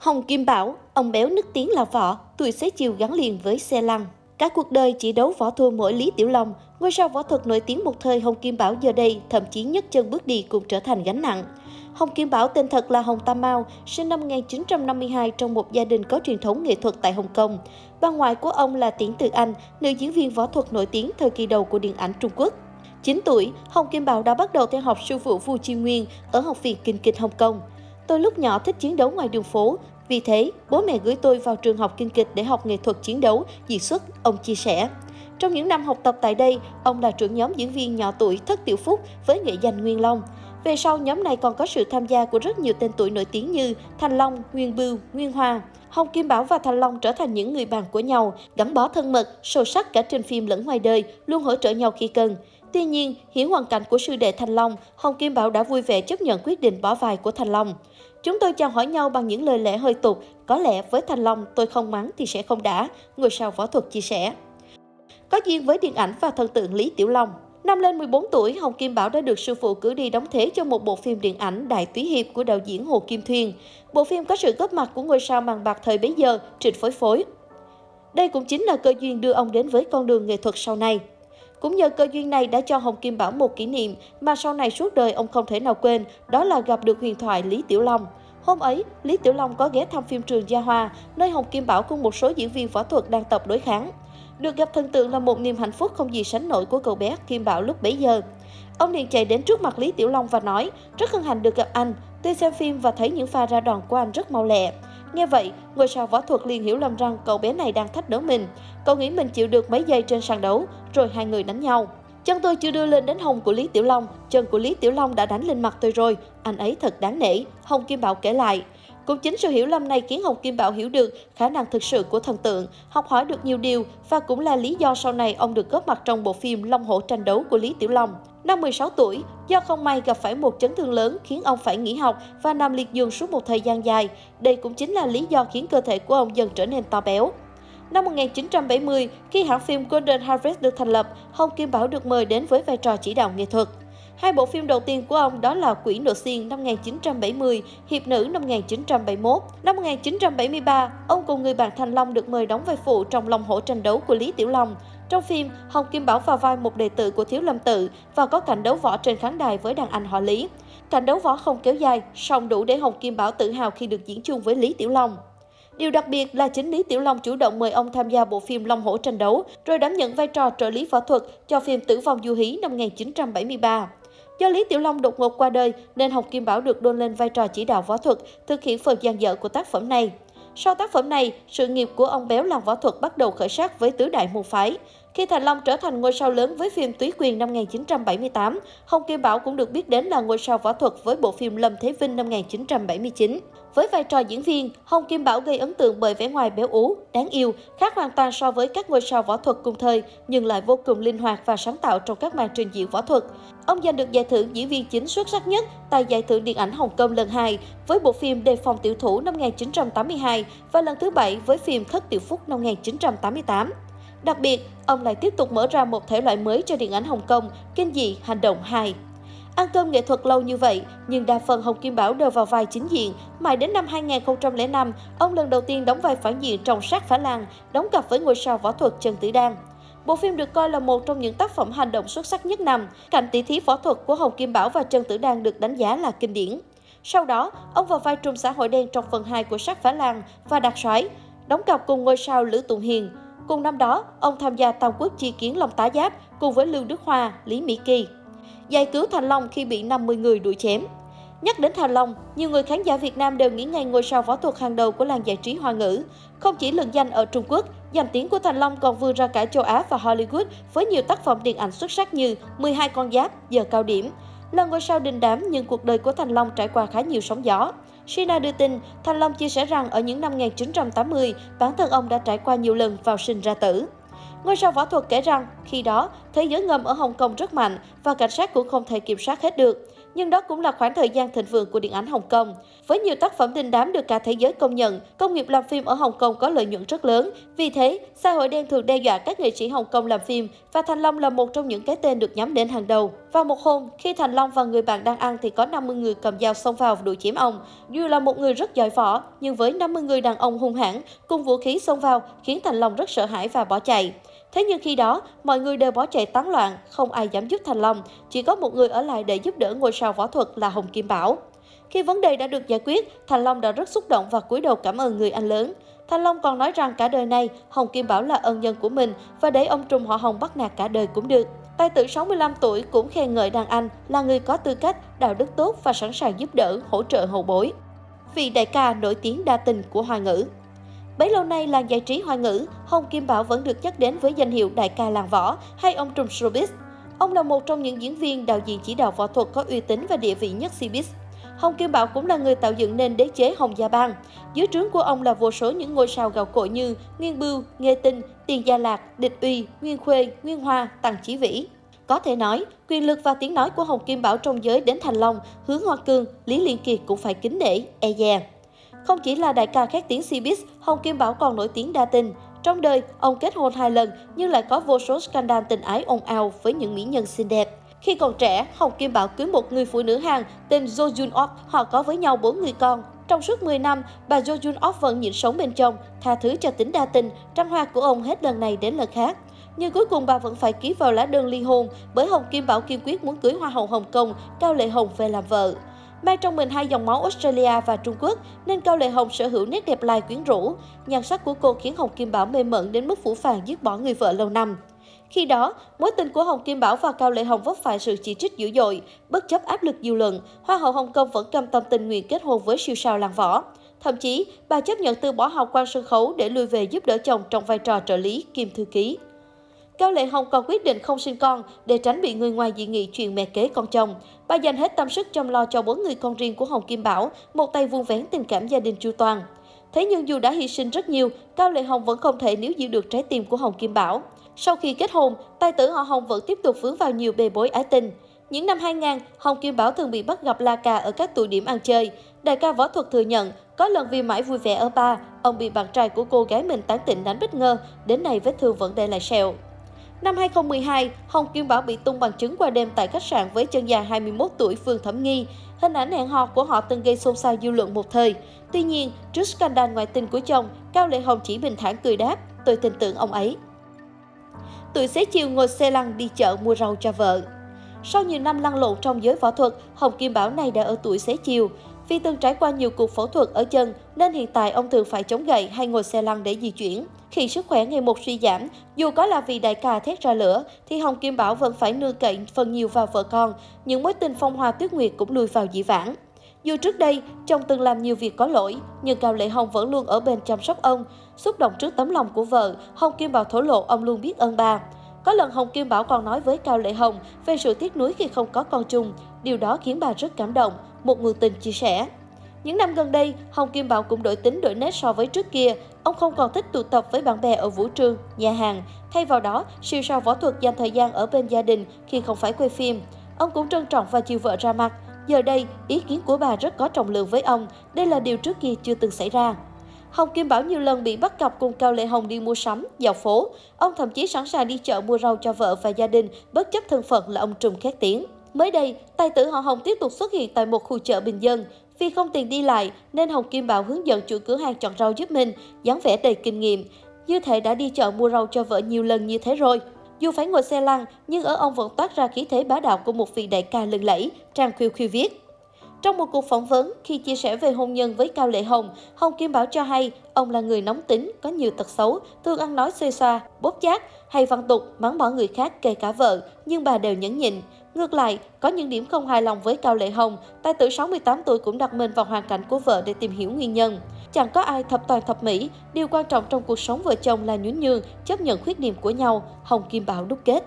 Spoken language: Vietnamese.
Hồng Kim Bảo, ông béo nức tiếng là võ, tuổi xế chiều gắn liền với xe lăn. Cả cuộc đời chỉ đấu võ thua mỗi Lý Tiểu Long, ngôi sao võ thuật nổi tiếng một thời Hồng Kim Bảo giờ đây thậm chí nhấc chân bước đi cũng trở thành gánh nặng. Hồng Kim Bảo tên thật là Hồng Tam Mao, sinh năm 1952 trong một gia đình có truyền thống nghệ thuật tại Hồng Kông. Bà ngoại của ông là Tiễn Từ Anh, nữ diễn viên võ thuật nổi tiếng thời kỳ đầu của điện ảnh Trung Quốc. 9 tuổi, Hồng Kim Bảo đã bắt đầu theo học sư phụ Vu Chi Nguyên ở Học viện Kinh kịch Hồng Kông. Tôi lúc nhỏ thích chiến đấu ngoài đường phố, vì thế bố mẹ gửi tôi vào trường học kinh kịch để học nghệ thuật chiến đấu, diễn xuất, ông chia sẻ. Trong những năm học tập tại đây, ông là trưởng nhóm diễn viên nhỏ tuổi Thất Tiểu Phúc với nghệ danh Nguyên Long. Về sau, nhóm này còn có sự tham gia của rất nhiều tên tuổi nổi tiếng như Thanh Long, Nguyên Bưu, Nguyên Hoa. Hồng Kim Bảo và Thành Long trở thành những người bạn của nhau, gắn bó thân mật, sâu sắc cả trên phim lẫn ngoài đời, luôn hỗ trợ nhau khi cần. Tuy nhiên, hiểu hoàn cảnh của sư đệ Thành Long, Hồng Kim Bảo đã vui vẻ chấp nhận quyết định bỏ vai của Thành Long. Chúng tôi chào hỏi nhau bằng những lời lẽ hơi tục, có lẽ với Thành Long tôi không mắng thì sẽ không đã, người sao võ thuật chia sẻ. Có duyên với điện ảnh và thần tượng Lý Tiểu Long. Năm lên 14 tuổi, Hồng Kim Bảo đã được sư phụ cử đi đóng thế cho một bộ phim điện ảnh Đại Túy Hiệp của đạo diễn Hồ Kim Thuyên. Bộ phim có sự góp mặt của ngôi sao màn bạc thời bấy giờ, Trịnh Phối Phối. Đây cũng chính là cơ duyên đưa ông đến với con đường nghệ thuật sau này. Cũng nhờ cơ duyên này đã cho Hồng Kim Bảo một kỷ niệm mà sau này suốt đời ông không thể nào quên, đó là gặp được huyền thoại Lý Tiểu Long. Hôm ấy, Lý Tiểu Long có ghé thăm phim trường Gia Hoa, nơi Hồng Kim Bảo cùng một số diễn viên võ thuật đang tập đối kháng. Được gặp thần tượng là một niềm hạnh phúc không gì sánh nổi của cậu bé Kim Bảo lúc bấy giờ. Ông liền chạy đến trước mặt Lý Tiểu Long và nói, rất hân hạnh được gặp anh, tôi xem phim và thấy những pha ra đòn của anh rất mau lẹ. Nghe vậy, ngôi sao võ thuật liền hiểu lầm rằng cậu bé này đang thách đấu mình. Cậu nghĩ mình chịu được mấy giây trên sàn đấu, rồi hai người đánh nhau. Chân tôi chưa đưa lên đến hông của Lý Tiểu Long, chân của Lý Tiểu Long đã đánh lên mặt tôi rồi, anh ấy thật đáng nể, Hồng Kim Bảo kể lại. Cũng chính sự hiểu lầm này khiến Hồng Kim Bảo hiểu được khả năng thực sự của thần tượng, học hỏi được nhiều điều và cũng là lý do sau này ông được góp mặt trong bộ phim Long Hổ tranh đấu của Lý Tiểu Long. Năm 16 tuổi, do không may gặp phải một chấn thương lớn khiến ông phải nghỉ học và nằm liệt giường suốt một thời gian dài. Đây cũng chính là lý do khiến cơ thể của ông dần trở nên to béo. Năm 1970, khi hãng phim Golden Harvest được thành lập, Hồng Kim Bảo được mời đến với vai trò chỉ đạo nghệ thuật. Hai bộ phim đầu tiên của ông đó là Quỷ Nộ Xiên năm 1970, Hiệp Nữ năm 1971. Năm 1973, ông cùng người bạn Thành Long được mời đóng vai phụ trong Long Hổ tranh đấu của Lý Tiểu Long. Trong phim, Hồng Kim Bảo vào vai một đệ tử của Thiếu Lâm Tự và có cảnh đấu võ trên khán đài với đàn anh họ Lý. Cảnh đấu võ không kéo dài, song đủ để Hồng Kim Bảo tự hào khi được diễn chung với Lý Tiểu Long. Điều đặc biệt là chính Lý Tiểu Long chủ động mời ông tham gia bộ phim Long Hổ tranh đấu, rồi đảm nhận vai trò trợ lý võ thuật cho phim Tử vong du hí năm 1973. Do Lý Tiểu Long đột ngột qua đời nên Hồng Kim Bảo được đôn lên vai trò chỉ đạo võ thuật, thực hiện phần gian dở của tác phẩm này. Sau tác phẩm này, sự nghiệp của ông Béo làm võ thuật bắt đầu khởi sắc với tứ đại môn phái. Khi Thành Long trở thành ngôi sao lớn với phim Túy Quyền năm 1978, Hồng Kim Bảo cũng được biết đến là ngôi sao võ thuật với bộ phim Lâm Thế Vinh năm 1979. Với vai trò diễn viên, Hồng Kim Bảo gây ấn tượng bởi vẻ ngoài béo ú, đáng yêu, khác hoàn toàn so với các ngôi sao võ thuật cùng thời, nhưng lại vô cùng linh hoạt và sáng tạo trong các màn trình diễn võ thuật. Ông giành được giải thưởng diễn viên chính xuất sắc nhất tại giải thưởng điện ảnh Hồng Kông lần 2 với bộ phim Đề phòng tiểu thủ năm 1982 và lần thứ bảy với phim Thất Tiểu Phúc năm 1988. Đặc biệt, ông lại tiếp tục mở ra một thể loại mới cho điện ảnh Hồng Kông, kinh dị hành động 2. Ăn cơm nghệ thuật lâu như vậy, nhưng đa phần Hồng Kim Bảo đều vào vai chính diện. Mãi đến năm 2005, ông lần đầu tiên đóng vai phản diện trong Sát Phá Lan, đóng cặp với ngôi sao võ thuật Trần Tử Đan. Bộ phim được coi là một trong những tác phẩm hành động xuất sắc nhất năm. Cảnh tỷ thí võ thuật của Hồng Kim Bảo và Trần Tử Đan được đánh giá là kinh điển. Sau đó, ông vào vai trùm xã hội đen trong phần 2 của Sát Phá Lan và đặc Soái, đóng cặp cùng ngôi sao Lữ Tùng Hiền. Cùng năm đó, ông tham gia Tam Quốc chi kiến Long Tá Giáp cùng với Lưu Đức Hoa, Lý Mỹ Kỳ giải cứu Thành Long khi bị 50 người đuổi chém. Nhắc đến Thành Long, nhiều người khán giả Việt Nam đều nghĩ ngay ngôi sao võ thuật hàng đầu của làng giải trí hoa ngữ. Không chỉ lừng danh ở Trung Quốc, danh tiếng của Thành Long còn vươn ra cả châu Á và Hollywood với nhiều tác phẩm điện ảnh xuất sắc như 12 con giáp, giờ cao điểm. Là ngôi sao đình đám nhưng cuộc đời của Thành Long trải qua khá nhiều sóng gió. Sina đưa tin, Thành Long chia sẻ rằng ở những năm 1980, bản thân ông đã trải qua nhiều lần vào sinh ra tử. Ngôi sao võ thuật kể rằng, khi đó, thế giới ngầm ở Hồng Kông rất mạnh và cảnh sát cũng không thể kiểm soát hết được nhưng đó cũng là khoảng thời gian thịnh vượng của điện ảnh Hồng Kông. Với nhiều tác phẩm đình đám được cả thế giới công nhận, công nghiệp làm phim ở Hồng Kông có lợi nhuận rất lớn. Vì thế, xã hội đen thường đe dọa các nghệ sĩ Hồng Kông làm phim và Thành Long là một trong những cái tên được nhắm đến hàng đầu. Vào một hôm, khi Thành Long và người bạn đang ăn thì có 50 người cầm dao xông vào đuổi chém ông. Dù là một người rất giỏi võ, nhưng với 50 người đàn ông hung hãn cùng vũ khí xông vào khiến Thành Long rất sợ hãi và bỏ chạy. Thế nhưng khi đó, mọi người đều bỏ chạy tán loạn, không ai dám giúp Thành Long, chỉ có một người ở lại để giúp đỡ ngôi sao võ thuật là Hồng Kim Bảo. Khi vấn đề đã được giải quyết, Thành Long đã rất xúc động và cúi đầu cảm ơn người anh lớn. Thành Long còn nói rằng cả đời này, Hồng Kim Bảo là ân nhân của mình và để ông trùm họ Hồng bắt nạt cả đời cũng được. Tài tử 65 tuổi cũng khen ngợi đàn anh là người có tư cách, đạo đức tốt và sẵn sàng giúp đỡ, hỗ trợ hậu bối. Vị đại ca nổi tiếng đa tình của Hoa ngữ Bấy lâu nay làng giải trí hoa ngữ, Hồng Kim Bảo vẫn được nhắc đến với danh hiệu đại ca làng võ hay ông trùm showbiz. Ông là một trong những diễn viên, đạo diễn chỉ đạo võ thuật có uy tín và địa vị nhất showbiz. Hồng Kim Bảo cũng là người tạo dựng nên đế chế Hồng Gia Bang. Dưới trướng của ông là vô số những ngôi sao gạo cội như Nguyên Bưu, Nghê Tinh, Tiền Gia Lạc, Địch Uy, Nguyên Khuê, Nguyên Hoa, Tăng Chí Vĩ. Có thể nói, quyền lực và tiếng nói của Hồng Kim Bảo trong giới đến Thành Long, Hướng Hoa Cương, Lý Liên Kiệt cũng phải kính nể, e dè. Không chỉ là đại ca khét tiếng Cbiz, Hồng Kim Bảo còn nổi tiếng đa tình. Trong đời, ông kết hôn hai lần nhưng lại có vô số scandal tình ái ồn ào với những mỹ nhân xinh đẹp. Khi còn trẻ, Hồng Kim Bảo cưới một người phụ nữ Hàn tên Jo Jun Ok, họ có với nhau bốn người con. Trong suốt 10 năm, bà Jo Jun Ok vẫn nhịn sống bên chồng tha thứ cho tính đa tình, trăng hoa của ông hết lần này đến lần khác. Nhưng cuối cùng bà vẫn phải ký vào lá đơn ly hôn bởi Hồng Kim Bảo kiên quyết muốn cưới Hoa hậu Hồng Kông, Cao Lệ Hồng về làm vợ. Mang trong mình hai dòng máu Australia và Trung Quốc nên Cao Lệ Hồng sở hữu nét đẹp lai quyến rũ. Nhan sắc của cô khiến Hồng Kim Bảo mê mẩn đến mức phủ phàng giết bỏ người vợ lâu năm. Khi đó, mối tình của Hồng Kim Bảo và Cao Lệ Hồng vấp phải sự chỉ trích dữ dội. Bất chấp áp lực dư luận, Hoa hậu Hồng Kông vẫn cam tâm tình nguyện kết hôn với siêu sao làng võ. Thậm chí, bà chấp nhận từ bỏ học quan sân khấu để lui về giúp đỡ chồng trong vai trò trợ lý, kim thư ký. Cao Lệ Hồng còn quyết định không sinh con để tránh bị người ngoài dị nghị chuyện mẹ kế con chồng. Bà dành hết tâm sức chăm lo cho bốn người con riêng của Hồng Kim Bảo, một tay vuông vén tình cảm gia đình chu toàn. Thế nhưng dù đã hy sinh rất nhiều, Cao Lệ Hồng vẫn không thể níu giữ được trái tim của Hồng Kim Bảo. Sau khi kết hôn, tài tử họ Hồng vẫn tiếp tục vướng vào nhiều bê bối ái tình. Những năm 2000, Hồng Kim Bảo thường bị bắt gặp la cà ở các tụ điểm ăn chơi. Đại ca võ thuật thừa nhận, có lần vì mãi vui vẻ ở ba, ông bị bạn trai của cô gái mình tán tỉnh đánh bất ngờ, đến nay vết thương vẫn để lại sẹo. Năm 2012, Hồng Kim Bảo bị tung bằng chứng qua đêm tại khách sạn với chân dài 21 tuổi Phương Thẩm Nghi. Hình ảnh hẹn hò của họ từng gây xôn xao dư luận một thời. Tuy nhiên, trước scandal ngoại tình của chồng, Cao Lệ Hồng chỉ bình thản cười đáp, tôi tin tưởng ông ấy. Tuổi xế chiều ngồi xe lăn đi chợ mua rau cho vợ. Sau nhiều năm lăn lộn trong giới võ thuật, Hồng Kim Bảo này đã ở tuổi xế chiều. Vì từng trải qua nhiều cuộc phẫu thuật ở chân nên hiện tại ông thường phải chống gậy hay ngồi xe lăn để di chuyển. Khi sức khỏe ngày một suy giảm, dù có là vì đại ca thét ra lửa, thì Hồng Kim Bảo vẫn phải nương cậy phần nhiều vào vợ con, những mối tình phong hoa tuyết nguyệt cũng lùi vào dĩ vãng. Dù trước đây, chồng từng làm nhiều việc có lỗi, nhưng Cao Lệ Hồng vẫn luôn ở bên chăm sóc ông. Xúc động trước tấm lòng của vợ, Hồng Kim Bảo thổ lộ ông luôn biết ơn bà. Có lần Hồng Kim Bảo còn nói với Cao Lệ Hồng về sự tiếc nuối khi không có con chung. Điều đó khiến bà rất cảm động, một người tình chia sẻ. Những năm gần đây, Hồng Kim Bảo cũng đổi tính đổi nét so với trước kia. Ông không còn thích tụ tập với bạn bè ở vũ trường, nhà hàng. Thay vào đó, siêu sao võ thuật dành thời gian ở bên gia đình khi không phải quay phim. Ông cũng trân trọng và chiều vợ ra mặt. Giờ đây, ý kiến của bà rất có trọng lượng với ông. Đây là điều trước kia chưa từng xảy ra. Hồng Kim Bảo nhiều lần bị bắt cặp cùng Cao Lệ Hồng đi mua sắm, dạo phố. Ông thậm chí sẵn sàng đi chợ mua rau cho vợ và gia đình, bất chấp thân phận là ông trùm khét tiếng. Mới đây, tài tử họ Hồng tiếp tục xuất hiện tại một khu chợ bình dân. Vì không tiền đi lại nên Hồng Kim Bảo hướng dẫn chủ cửa hàng chọn rau giúp mình, dáng vẻ đầy kinh nghiệm. Như thể đã đi chợ mua rau cho vợ nhiều lần như thế rồi. Dù phải ngồi xe lăn, nhưng ở ông vẫn toát ra khí thế bá đạo của một vị đại ca lừng lẫy, Trang Khiêu Khiêu viết. Trong một cuộc phỏng vấn, khi chia sẻ về hôn nhân với Cao Lệ Hồng, Hồng Kim Bảo cho hay ông là người nóng tính, có nhiều tật xấu, thường ăn nói xê xoa, bóp chát, hay văn tục, mắng bỏ người khác kể cả vợ, nhưng bà đều nhẫn nhịn. Ngược lại, có những điểm không hài lòng với Cao Lệ Hồng, tài tử 68 tuổi cũng đặt mình vào hoàn cảnh của vợ để tìm hiểu nguyên nhân. Chẳng có ai thập toàn thập mỹ, điều quan trọng trong cuộc sống vợ chồng là nhún nhường, chấp nhận khuyết điểm của nhau, Hồng Kim Bảo đúc kết.